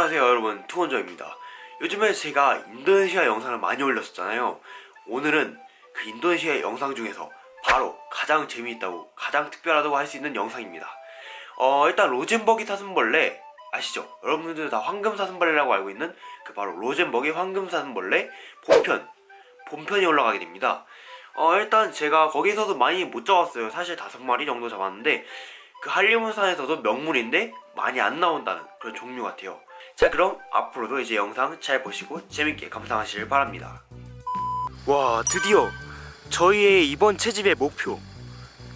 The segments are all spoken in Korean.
안녕하세요 여러분. 투원저입니다. 요즘에 제가 인도네시아 영상을 많이 올렸었잖아요. 오늘은 그 인도네시아 영상 중에서 바로 가장 재미있다고 가장 특별하다고 할 수 있는 영상입니다. 어 일단 로젠버기 사슴벌레 아시죠? 여러분들 다 황금 사슴벌레라고 알고 있는 그 바로 로젠버기 황금 사슴벌레 본편 본편이 올라가게 됩니다. 어 일단 제가 거기서도 많이 못 잡았어요. 사실 다섯 마리 정도 잡았는데 그 한림원산에서도 명물인데 많이 안 나온다는 그런 종류 같아요. 자 그럼 앞으로도 이제 영상 잘 보시고 재밌게 감상하시길 바랍니다. 와 드디어 저희의 이번 채집의 목표.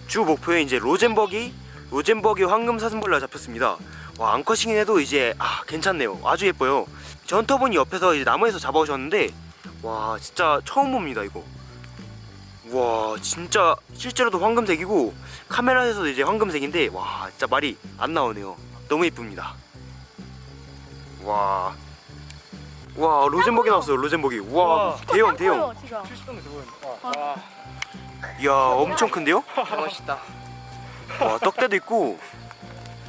주 목표에 이제 로젠버기 로젠버기 황금 사슴벌레가 잡혔습니다. 와 앙컷이긴 해도 이제 아 괜찮네요. 아주 예뻐요. 저 헌터분이 옆에서 이제 나무에서 잡아오셨는데 와 진짜 처음 봅니다 이거. 와 진짜 실제로도 황금색이고 카메라에서도 이제 황금색인데 와 진짜 말이 안 나오네요 너무 이쁩니다 와. 와 로젠버기 나왔어요 로젠버기 와 와. 대형 대형 진짜. 70동이 들어보인다. 와, 이야 엄청 큰데요? 멋있다. 와 떡대도 있고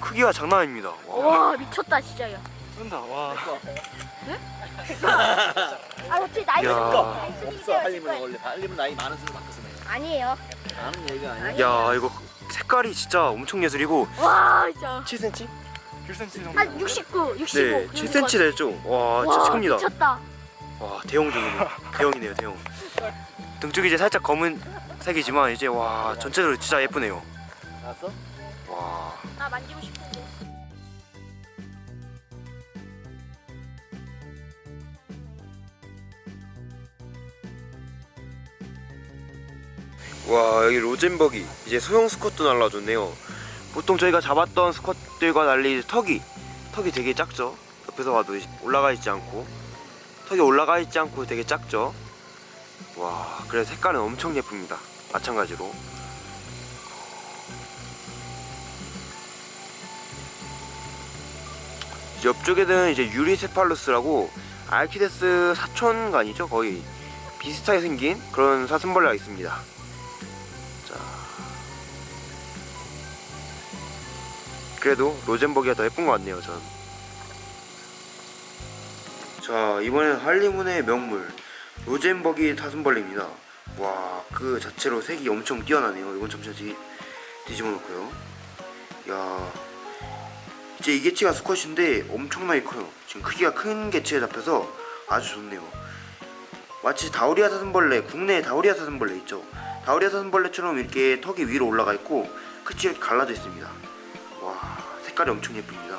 크기가 장난 아닙니다 와. 와 미쳤다 진짜요. 쏜다. 와. 아 어떻게 나이 야. 없어 할리면 원래 할리면 나이 많은 수로 바뀌었어요. 아니에요. 나는 얘기가 아니야. 야 이거 색깔이 진짜 엄청 예술이고 와 진짜. 7cm? 1cm 정도. 한 69, 65. 네 7cm 되죠? 와 진짜 와 큽니다 미쳤다. 와 대형 종이네요 대형이네요 대형 등 쪽이 이제 살짝 검은 색이지만 이제 와 전체적으로 진짜 예쁘네요 알았어? 와나 만지고 싶은데. 와 여기 로젠버기. 이제 소형 스쿼트 날라줬네요. 보통 저희가 잡았던 스쿼트들과 달리 턱이 턱이 되게 작죠? 옆에서 봐도 올라가 있지 않고. 턱이 올라가 있지 않고 되게 작죠? 와 그래 색깔은 엄청 예쁩니다. 마찬가지로. 옆쪽에는 이제 유리세팔루스라고 알키데스 사촌간이죠? 거의 비슷하게 생긴 그런 사슴벌레가 있습니다 그래도 로젠버기가 더 예쁜 것 같네요 전. 자 이번엔 할리문의 명물 로젠버기 사슴벌레입니다. 와 그 자체로 색이 엄청 뛰어나네요. 이건 잠시 뒤, 뒤집어 놓고요. 야 이제 이 개체가 수컷인데 엄청나게 커요. 지금 크기가 큰 개체에 잡혀서 아주 좋네요. 마치 다우리아 사슴벌레 국내 다우리아 사슴벌레 있죠? 다우리아 사슴벌레처럼 이렇게 턱이 위로 올라가 있고 끝이 갈라져 있습니다. 와 색깔이 엄청 예쁩니다.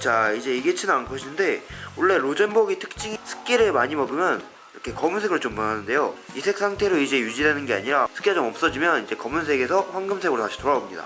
자 이제 이게 치는 암컷인데 원래 로젠버기 특징이 습기를 많이 먹으면 이렇게 검은색으로 좀 변하는데요. 이 색 상태로 이제 유지되는 게 아니라 습기가 좀 없어지면 이제 검은색에서 황금색으로 다시 돌아옵니다